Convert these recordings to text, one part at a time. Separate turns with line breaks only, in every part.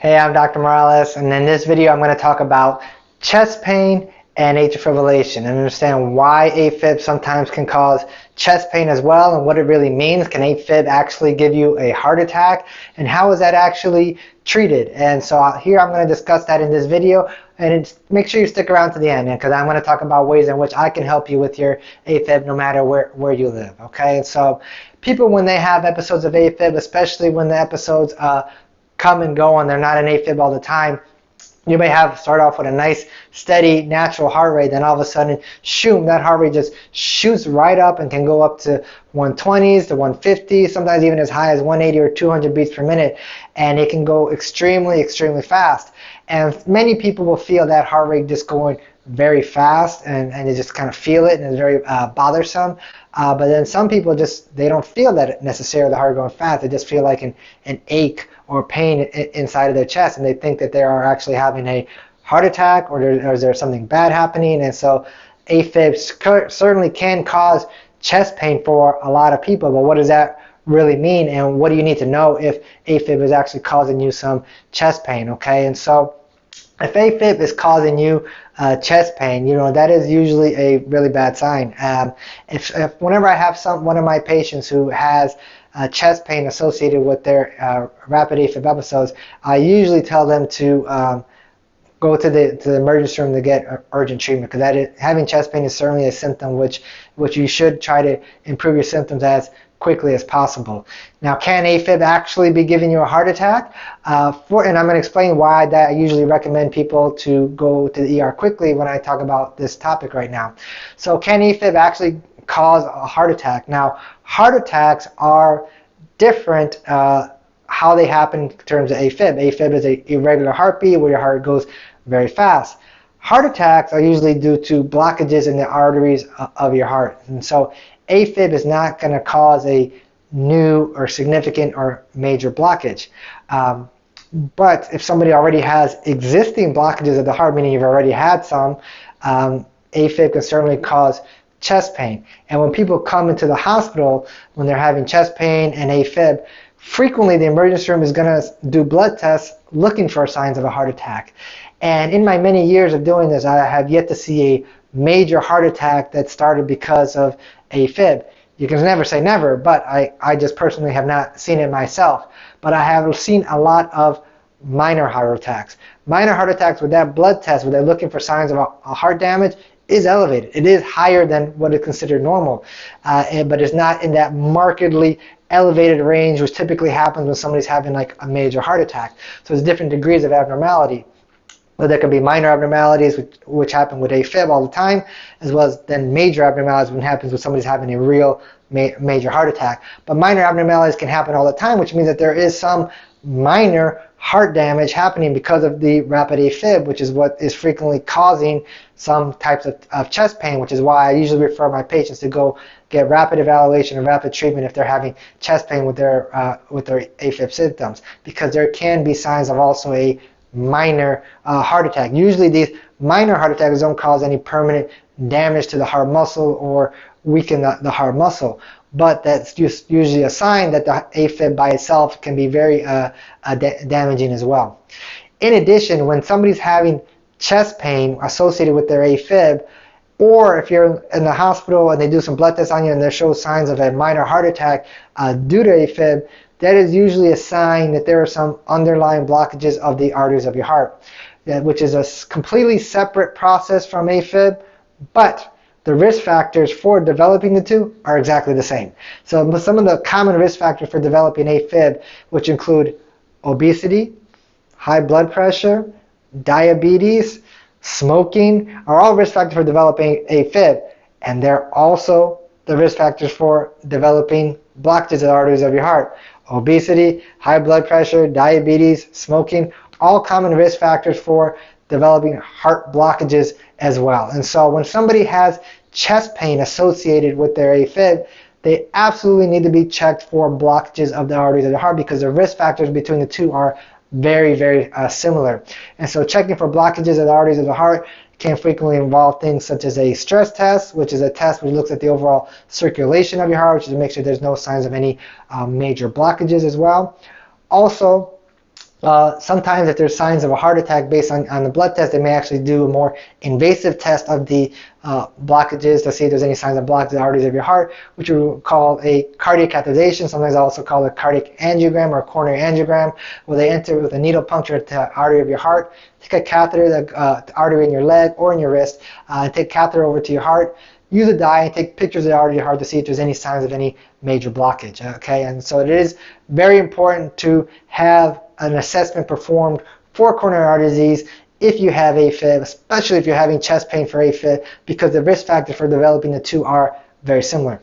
Hey, I'm Dr. Morales, and in this video I'm going to talk about chest pain and atrial fibrillation and understand why AFib sometimes can cause chest pain as well and what it really means. Can AFib actually give you a heart attack and how is that actually treated? And so uh, here I'm going to discuss that in this video and make sure you stick around to the end because I'm going to talk about ways in which I can help you with your AFib no matter where, where you live. Okay, and so people when they have episodes of AFib, especially when the episodes uh, come and go and they're not an AFib all the time, you may have start off with a nice steady natural heart rate then all of a sudden shoom that heart rate just shoots right up and can go up to 120s to 150 sometimes even as high as 180 or 200 beats per minute. And it can go extremely extremely fast. And many people will feel that heart rate just going very fast and, and they just kind of feel it and it's very uh, bothersome. Uh, but then some people just they don't feel that necessarily the heart going fast. They just feel like an, an ache or pain inside of their chest and they think that they are actually having a heart attack or, or is there something bad happening and so AFib certainly can cause chest pain for a lot of people but what does that really mean and what do you need to know if AFib is actually causing you some chest pain okay and so if AFib is causing you uh, chest pain, you know that is usually a really bad sign. Um, if, if, whenever I have some one of my patients who has uh, chest pain associated with their uh, rapid AFib episodes, I usually tell them to um, go to the to the emergency room to get urgent treatment because having chest pain is certainly a symptom which which you should try to improve your symptoms as quickly as possible. Now, can AFib actually be giving you a heart attack? Uh, for, and I'm going to explain why that I usually recommend people to go to the ER quickly when I talk about this topic right now. So can AFib actually cause a heart attack? Now, heart attacks are different uh, how they happen in terms of AFib. AFib is an irregular heartbeat where your heart goes very fast. Heart attacks are usually due to blockages in the arteries of your heart. And so AFib is not going to cause a new or significant or major blockage. Um, but if somebody already has existing blockages of the heart, meaning you've already had some, um, AFib can certainly cause chest pain. And when people come into the hospital when they're having chest pain and AFib, frequently the emergency room is going to do blood tests looking for signs of a heart attack. And in my many years of doing this, I have yet to see a major heart attack that started because of AFib. You can never say never, but I, I just personally have not seen it myself. But I have seen a lot of minor heart attacks. Minor heart attacks with that blood test, where they're looking for signs of a, a heart damage, is elevated. It is higher than what is considered normal, uh, and, but it's not in that markedly elevated range, which typically happens when somebody's having like a major heart attack. So there's different degrees of abnormality. But there can be minor abnormalities, which, which happen with AFib all the time, as well as then major abnormalities when happens when somebody's having a real ma major heart attack. But minor abnormalities can happen all the time, which means that there is some minor heart damage happening because of the rapid AFib, which is what is frequently causing some types of, of chest pain, which is why I usually refer my patients to go get rapid evaluation and rapid treatment if they're having chest pain with their uh, with their AFib symptoms, because there can be signs of also a minor uh, heart attack. Usually these minor heart attacks don't cause any permanent damage to the heart muscle or weaken the, the heart muscle. But that's just usually a sign that the AFib by itself can be very uh, uh, da damaging as well. In addition, when somebody's having chest pain associated with their AFib, or if you're in the hospital and they do some blood tests on you and they show signs of a minor heart attack uh, due to AFib, that is usually a sign that there are some underlying blockages of the arteries of your heart, which is a completely separate process from AFib, but the risk factors for developing the two are exactly the same. So some of the common risk factors for developing AFib, which include obesity, high blood pressure, diabetes, smoking, are all risk factors for developing AFib. And they're also the risk factors for developing blockages of the arteries of your heart obesity, high blood pressure, diabetes, smoking, all common risk factors for developing heart blockages as well. And so when somebody has chest pain associated with their AFib, they absolutely need to be checked for blockages of the arteries of the heart because the risk factors between the two are very, very uh, similar. And so checking for blockages of the arteries of the heart can frequently involve things such as a stress test, which is a test which looks at the overall circulation of your heart, which is to make sure there's no signs of any um, major blockages as well. Also, uh, sometimes if there's signs of a heart attack based on, on the blood test, they may actually do a more invasive test of the uh, blockages to see if there's any signs of blockage the arteries of your heart, which we call a cardiac catheterization. Sometimes also called a cardiac angiogram or coronary angiogram, where they enter with a needle puncture to the artery of your heart, take a catheter, the, uh, the artery in your leg or in your wrist, uh, and take catheter over to your heart, use a dye and take pictures of the artery of your heart to see if there's any signs of any major blockage. Okay, and so it is very important to have an assessment performed for coronary artery disease if you have AFib, especially if you're having chest pain for AFib, because the risk factor for developing the two are very similar.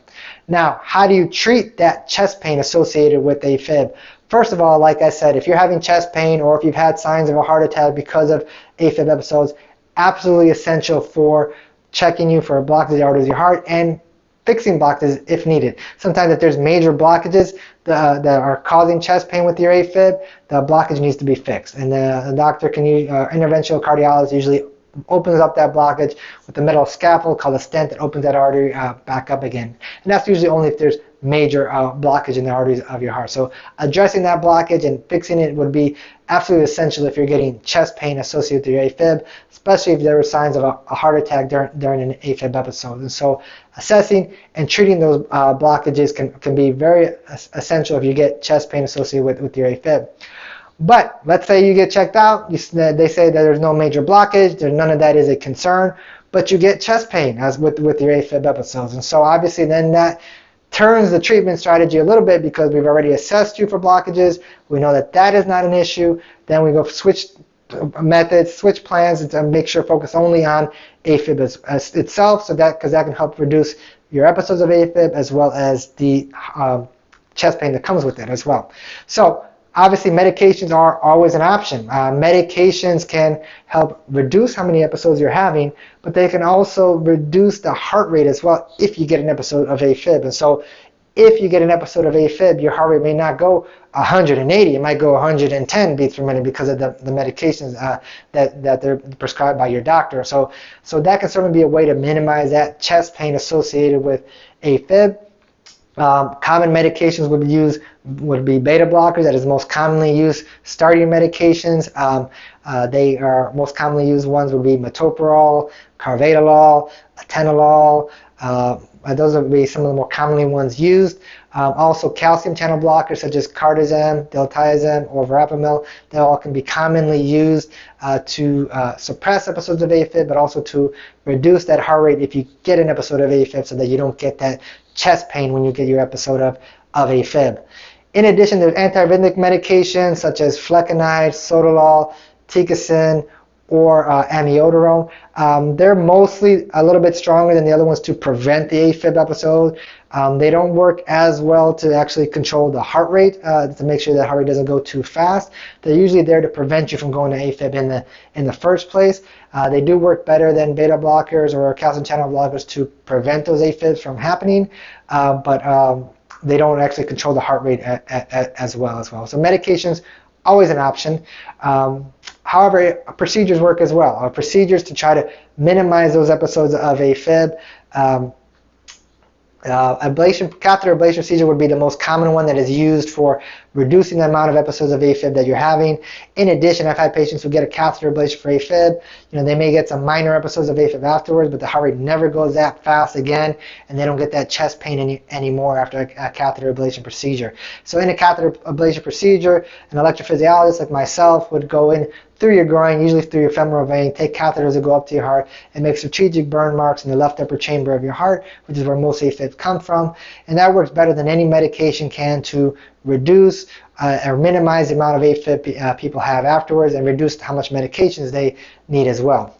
Now, how do you treat that chest pain associated with AFib? First of all, like I said, if you're having chest pain or if you've had signs of a heart attack because of AFib episodes, absolutely essential for checking you for a blockage of the arteries of your heart and fixing blockages if needed. Sometimes if there's major blockages that, that are causing chest pain with your AFib, the blockage needs to be fixed. And the, the doctor can use, uh, interventional cardiologist usually opens up that blockage with a metal scaffold called a stent that opens that artery uh, back up again. And that's usually only if there's major uh, blockage in the arteries of your heart. So addressing that blockage and fixing it would be absolutely essential if you're getting chest pain associated with your AFib, especially if there were signs of a, a heart attack during, during an AFib episode. And so assessing and treating those uh, blockages can, can be very essential if you get chest pain associated with, with your AFib. But let's say you get checked out, you, they say that there's no major blockage, there, none of that is a concern, but you get chest pain as with, with your AFib episodes. And so obviously then that turns the treatment strategy a little bit because we've already assessed you for blockages. We know that that is not an issue. Then we go switch methods, switch plans, and to make sure focus only on AFib itself, so that because that can help reduce your episodes of AFib as well as the um, chest pain that comes with it as well. So obviously medications are always an option. Uh, medications can help reduce how many episodes you're having, but they can also reduce the heart rate as well if you get an episode of AFib. And so if you get an episode of AFib, your heart rate may not go 180, it might go 110 beats per minute because of the, the medications uh, that, that they're prescribed by your doctor. So, so that can certainly be a way to minimize that chest pain associated with AFib. Um, common medications would be used would be beta blockers. That is most commonly used starting medications. Um, uh, they are most commonly used ones would be metoprolol, carvedilol, atenolol. Uh, those would be some of the more commonly ones used. Um, also, calcium channel blockers such as cardizem, diltiazem, or verapamil, they all can be commonly used uh, to uh, suppress episodes of AFib, but also to reduce that heart rate if you get an episode of AFib so that you don't get that chest pain when you get your episode of, of AFib. In addition, there's antiarrhythmic medications such as flecainide, sotalol, ticagrelor, or uh, amiodarone. Um, they're mostly a little bit stronger than the other ones to prevent the AFib episode. Um, they don't work as well to actually control the heart rate uh, to make sure that heart rate doesn't go too fast. They're usually there to prevent you from going to AFib in the in the first place. Uh, they do work better than beta blockers or calcium channel blockers to prevent those AFibs from happening, uh, but um, they don't actually control the heart rate a, a, a, as well as well. So medications always an option. Um, however, procedures work as well. Uh, procedures to try to minimize those episodes of AFib. Um, uh, ablation, catheter ablation procedure would be the most common one that is used for reducing the amount of episodes of AFib that you're having. In addition, I've had patients who get a catheter ablation for AFib. Know, they may get some minor episodes of AFib afterwards, but the heart rate never goes that fast again, and they don't get that chest pain any, anymore after a, a catheter ablation procedure. So in a catheter ablation procedure, an electrophysiologist like myself would go in through your groin, usually through your femoral vein, take catheters that go up to your heart and make strategic burn marks in the left upper chamber of your heart, which is where most AFibs come from. And that works better than any medication can to reduce uh, or minimize the amount of AFib uh, people have afterwards and reduce how much medications they need as well.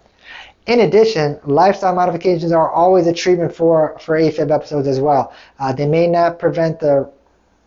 In addition, lifestyle modifications are always a treatment for, for AFib episodes as well. Uh, they may not prevent the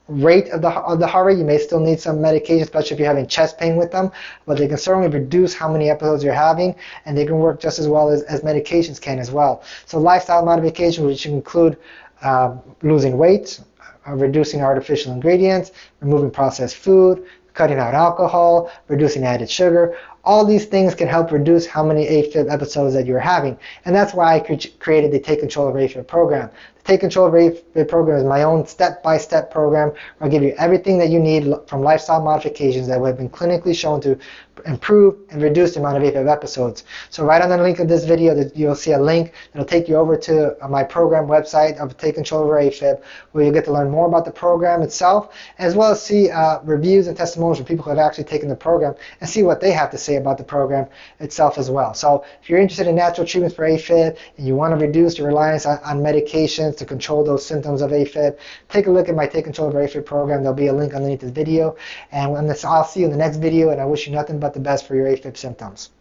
rate of the, of the heart rate. You may still need some medication, especially if you're having chest pain with them, but they can certainly reduce how many episodes you're having, and they can work just as well as, as medications can as well. So lifestyle modifications, which include uh, losing weight, uh, reducing artificial ingredients, removing processed food, cutting out alcohol, reducing added sugar. All these things can help reduce how many AFib episodes that you're having. And that's why I created the Take Control of AFib program. Take Control of AFib program is my own step-by-step program where I give you everything that you need from lifestyle modifications that have been clinically shown to improve and reduce the amount of AFib episodes. So right on the link of this video, you'll see a link that'll take you over to uh, my program website of Take Control Over AFib, where you'll get to learn more about the program itself, as well as see uh, reviews and testimonials from people who have actually taken the program and see what they have to say about the program itself as well. So if you're interested in natural treatments for AFib and you want to reduce your reliance on, on medications to control those symptoms of AFib, take a look at my Take Control of AFib program. There'll be a link underneath this video. And I'll see you in the next video, and I wish you nothing but the best for your AFib symptoms.